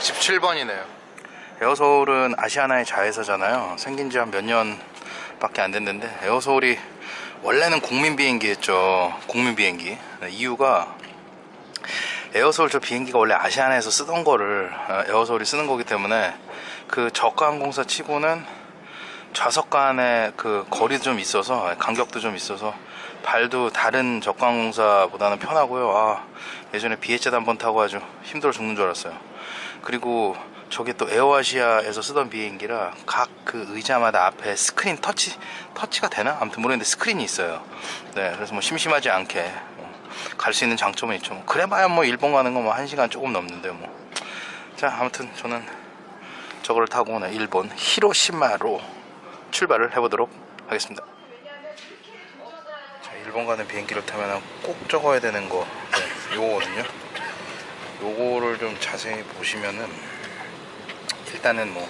히로시마 117번이네요. 에어서울은 아시아나의 자회사잖아요. 생긴 지 한 몇 년 밖에 안 됐는데 에어서울이 원래는 국민 비행기였죠. 국민 비행기. 네, 이유가 에어서울 저 비행기가 원래 아시아나에서 쓰던 거를 어, 에어서울이 쓰는 거기 때문에 그 저가 항공사 치고는 좌석 간의 그 거리도 좀 있어서 간격도 좀 있어서 발도 다른 저가 항공사보다는 편하고요. 아 예전에 비엣젯 한번 타고 아주 힘들어 죽는 줄 알았어요 그리고 저게 또 에어아시아에서 쓰던 비행기라 각 그 의자마다 앞에 스크린 터치 터치가 되나? 아무튼 모르겠는데 스크린이 있어요. 네 그래서 뭐 심심하지 않게 갈 수 있는 장점은 있죠. 뭐 그래봐야 뭐 일본 가는 거뭐 1시간 조금 넘는데 뭐 자 아무튼 저는 저거를 타고 네, 일본 히로시마로 출발을 해보도록 하겠습니다. 자 일본 가는 비행기를 타면 꼭 적어야 되는 거 네, 요거거든요 요거를 좀 자세히 보시면은 일단은 뭐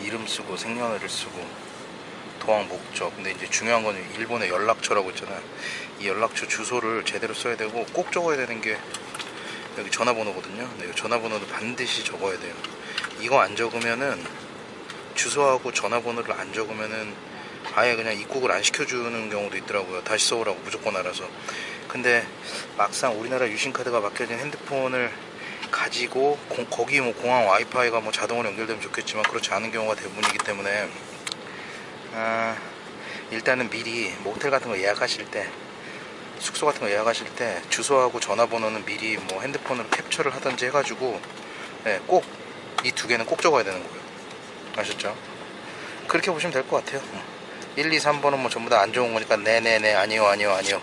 이름 쓰고 생년월일 쓰고 도항 목적. 근데 이제 중요한 거는 일본의 연락처라고 있잖아요. 이 연락처 주소를 제대로 써야 되고 꼭 적어야 되는 게 여기 전화번호거든요. 네, 전화번호도 반드시 적어야 돼요. 이거 안 적으면은 주소하고 전화번호를 안 적으면은 아예 그냥 입국을 안 시켜주는 경우도 있더라고요. 다시 써오라고 무조건 알아서. 근데 막상 우리나라 유심카드가 맡겨진 핸드폰을 가지고 고, 거기 뭐 공항 와이파이가 뭐 자동으로 연결되면 좋겠지만 그렇지 않은 경우가 대부분이기 때문에 아, 일단은 미리 뭐 호텔 같은 거 예약하실 때 숙소 같은 거 예약하실 때 주소하고 전화번호는 미리 뭐 핸드폰으로 캡처를 하든지 해가지고 네, 꼭이 두 개는 꼭 적어야 되는 거예요 아셨죠? 그렇게 보시면 될 것 같아요 1, 2, 3번은 뭐 전부 다 안 좋은 거니까 네네네 아니요 아니요 아니요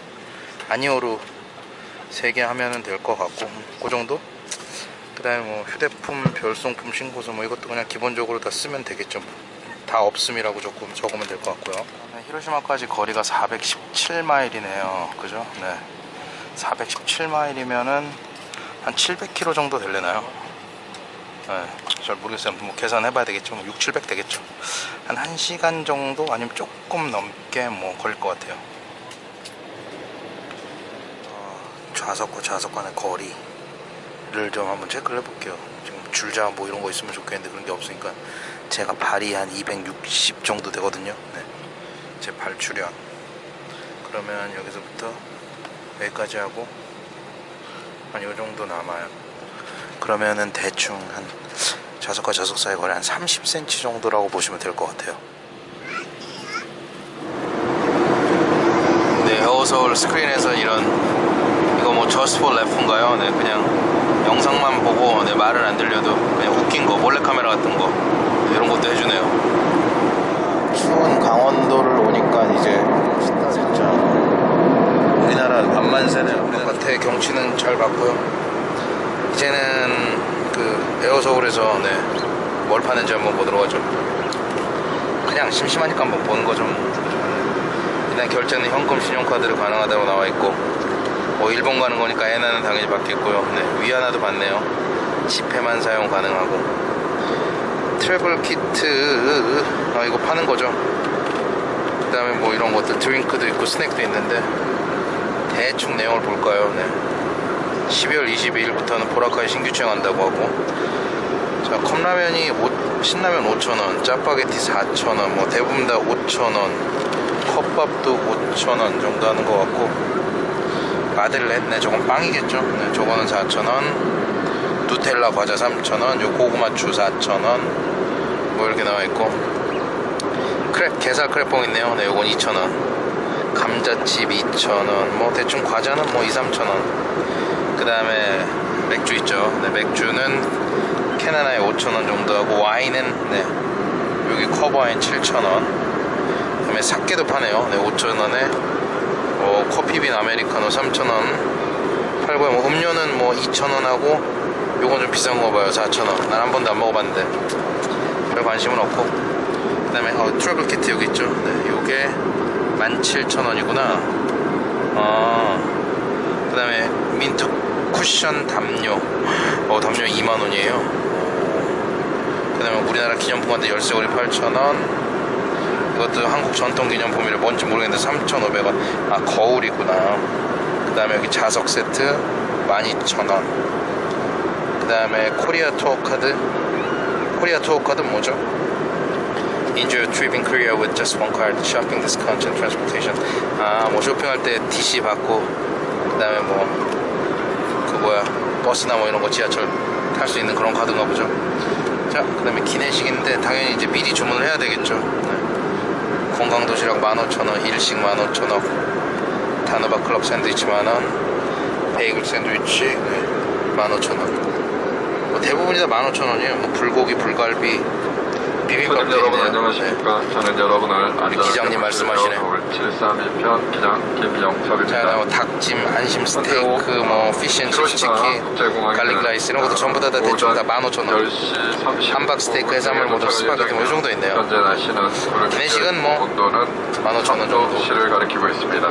아니요로 3개 하면 은 될 것 같고 그 정도? 그 다음에 뭐 휴대폰 별송품 신고서 뭐 이것도 그냥 기본적으로 다 쓰면 되겠죠. 뭐. 다 없음이라고 조금 적으면 될 것 같고요. 네, 히로시마까지 거리가 417마일이네요. 그죠? 네. 417마일이면은 한 700km 정도 될래나요? 네, 잘 모르겠어요. 뭐 계산해 봐야 되겠죠. 6, 700 되겠죠. 한 1시간 정도 아니면 조금 넘게 뭐 걸릴 것 같아요. 어, 좌석과 좌석 간의 거리. 를 좀 한번 체크를 해볼게요. 지금 줄자 뭐 이런 거 있으면 좋겠는데 그런 게 없으니까 제가 발이 한 260 정도 되거든요. 네. 제 발출량 그러면 여기서부터 여기까지 하고 한 요 정도 남아요. 그러면은 대충 한 좌석과 좌석 사이 거리 한 30cm 정도라고 보시면 될 것 같아요. 네 에어서울 스크린에서 이런 이거 뭐 Just for Laughs인가요? 네 그냥 영상만 보고 내 말을 안 들려도 그냥 웃긴 거 몰래카메라 같은 거 이런 것도 해주네요. 추운 강원도를 오니까 이제 진짜 우리나라 만만세네요. 바깥의 경치는 잘 봤고요. 이제는 그 에어서울에서 네, 뭘 파는지 한번 보도록 하죠. 그냥 심심하니까 한번 보는 거죠 일단 결제는 현금 신용카드로 가능하다고 나와 있고 뭐 일본 가는 거니까 엔화는 당연히 받겠고요. 네, 위안화도 받네요. 지폐만 사용 가능하고. 트래블 키트 아 이거 파는 거죠. 그 다음에 뭐 이런 것들 드링크도 있고 스낵도 있는데 대충 내용을 볼까요? 네. 12월 22일부터는 보라카이 신규 취행한다고 하고. 자 컵라면이 5, 신라면 5,000원 짜파게티 4,000원 뭐 대부분 다 5,000원 컵밥도 5,000원 정도 하는 것 같고 마들렌 네 저건 빵이겠죠? 네, 저거는 4,000원. 누텔라 과자 3,000원. 요 고구마추 4,000원. 뭐 이렇게 나와있고. 크랩 게살 크랩봉 있네요. 네 요건 2,000원. 감자칩 2,000원. 뭐 대충 과자는 뭐 2, 3,000원. 그 다음에 맥주 있죠? 네 맥주는 캔 하나에 5,000원 정도 하고 와인은 네 여기 커버와인 7,000원. 그 다음에 사케도 파네요. 네 5,000원에 뭐 커피빈 아메리카노 3,000원 팔고요 뭐 음료는 뭐 2,000원하고 요건 좀 비싼 거 봐요 4,000원. 난 한 번도 안 먹어봤는데. 별 관심은 없고. 그 다음에 어, travel kit 여기 있죠? 네, 요게 17,000원이구나. 아, 그 다음에 민트 쿠션 담요. 어 담요 2만원이에요. 그 다음에 우리나라 기념품한테 열쇠고리 8,000원 이것도 한국 전통 기념 품이라 뭔지 모르겠는데 3,500원. 아, 거울이구나. 그 다음에 여기 자석 세트 12,000원. 그 다음에 뭐 이런 것들 드링크도 있고 스낵도 있는데 대충 내용을 볼까요? 네. 12월 22일부터는 보라카이 신규 취행한다고 하고 자 컵라면이 5, 신라면 5,000원 짜파게티 4,000원 뭐 대부분 다 5,000원 컵밥도 5,000원 그 다음에 Korea Tour Card Korea Tour Card는 뭐죠? Enjoy trip in Korea with just one card, shopping discount and transportation. 아, 뭐 쇼핑할 때 DC 받고, 그 다음에 뭐, 그 뭐야, 버스나 뭐 이런 거 지하철 탈 수 있는 그런 카드인가 보죠. 자, 그 다음에 기내식인데 당연히 이제 미리 주문을 해야 되겠죠. 네. 건강 도시락 15,000원, 일식 15,000원, 단호박 클럽 샌드위치 만원, 베이글 샌드위치 네, 15,000원. 뭐 대부분이 다 15,000원이에요. 뭐 불고기, 불갈비, 비빔밥 손님 여러분 안녕하십니까 저는 여러분을 안전하게 기장님 말씀하시네. 서울 732편 기장 김영석입니다 자, 뭐 닭찜, 안심 스테이크, 뭐 fish and chips 치킨, garlic rice 이런 것도 전부 다, 다 대충 다 15,000원. 10시 30분 함박 스테이크, 해산물 모두 스파게티 뭐이 정도 있네요. 현재 날씨는 기내식은 뭐 온도는 15,000원 정도. 시를 가리키고 있습니다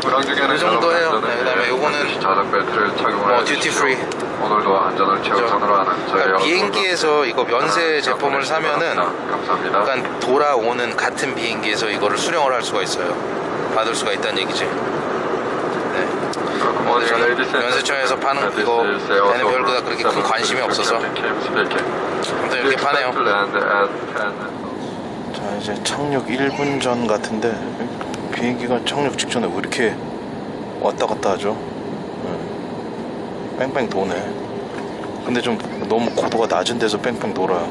이 정도 해요. 여러분 네, 그다음에 요거는 좌석 벨트를 착용하여 뭐 duty free. 오늘도 안전을 최우선으로 하는 저희 그러니까 비행기에서 이거 면세 제품을 사면은 감사합니다 약간 돌아오는 같은 비행기에서 이거를 수령을 할 수가 있어요. 받을 수가 있다는 얘기지. 네. 근데 저는 면세점에서 파는 이거 얘는 별로 그렇게 큰 관심이 없어서 아무튼 이렇게 파네요. 자 이제 착륙 1분 전 같은데 비행기가 착륙 직전에 왜 이렇게 왔다 갔다 하죠? 네. 뺑뺑 도네. 근데 좀 너무 고도가 낮은 데서 뺑뺑 돌아요.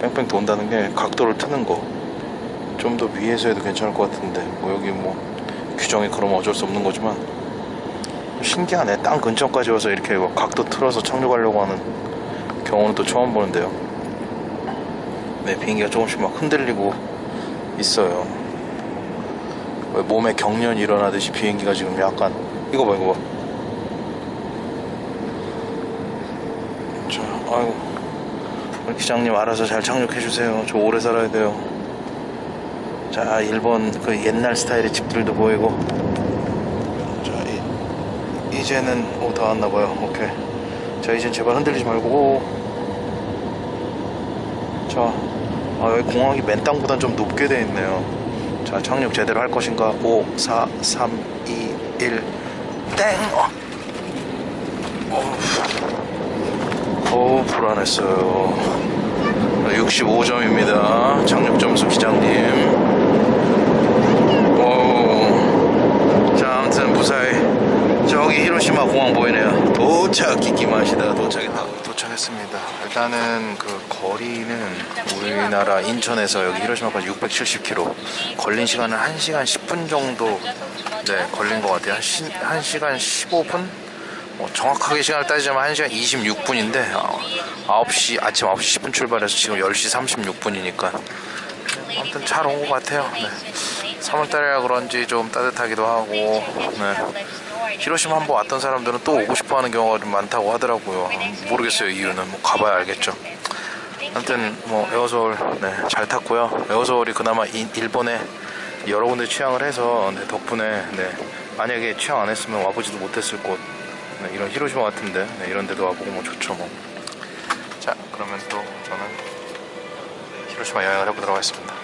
뺑뺑 돈다는 게 각도를 트는 거. 좀 더 위에서 해도 괜찮을 것 같은데 뭐 여기 뭐 규정이 그러면 어쩔 수 없는 거지만 신기하네. 땅 근처까지 와서 이렇게 막 각도 틀어서 착륙하려고 하는 경우는 또 처음 보는데요. 네, 비행기가 조금씩 막 흔들리고 있어요. 왜 몸에 경련이 일어나듯이 비행기가 지금 약간 이거 봐 이거 봐. 자, 아이고 기장님 알아서 잘 착륙해 주세요. 저 오래 살아야 돼요. 자, 일본 그 옛날 스타일의 집들도 보이고. 자, 이, 이제는 오다 왔나 봐요. 오케이. 자, 이젠 제발 흔들리지 말고. 오. 자, 아, 여기 공항이 맨 땅보단 좀 높게 돼 있네요. 자, 착륙 제대로 할 것인가? 5, 4, 3, 2, 1, 땡! 어. 불안했어요. 65점입니다. 착륙 점수 기장님. 오. 자, 아무튼 무사히 저기 히로시마 공항 보이네요. 도착 기기마시다 도착했다. 도착했습니다. 일단은 그 거리는 우리나라 인천에서 여기 히로시마까지 670km. 걸린 시간은 1시간 10분 정도 네, 걸린 것 같아요. 한, 시, 1시간 15분? 뭐 정확하게 시간을 따지자면 1시간 26분인데 어, 9시 아침 9시 10분 출발해서 지금 10시 36분이니까 아무튼 잘 온 것 같아요. 네. 3월달이라 그런지 좀 따뜻하기도 하고 네. 히로시마 한번 왔던 사람들은 또 오고 싶어 하는 경우가 좀 많다고 하더라고요. 모르겠어요 이유는 뭐 가봐야 알겠죠. 아무튼 뭐 에어서울 네, 잘 탔고요. 에어서울이 그나마 이- 일본에 여러 군데 취항을 해서 네, 덕분에 네, 만약에 취항 안 했으면 와보지도 못했을 곳 네, 이런 히로시마 같은데 네, 이런 데도 와보고 뭐 좋죠 뭐. 자 그러면 또 저는 히로시마 여행을 해보도록 하겠습니다.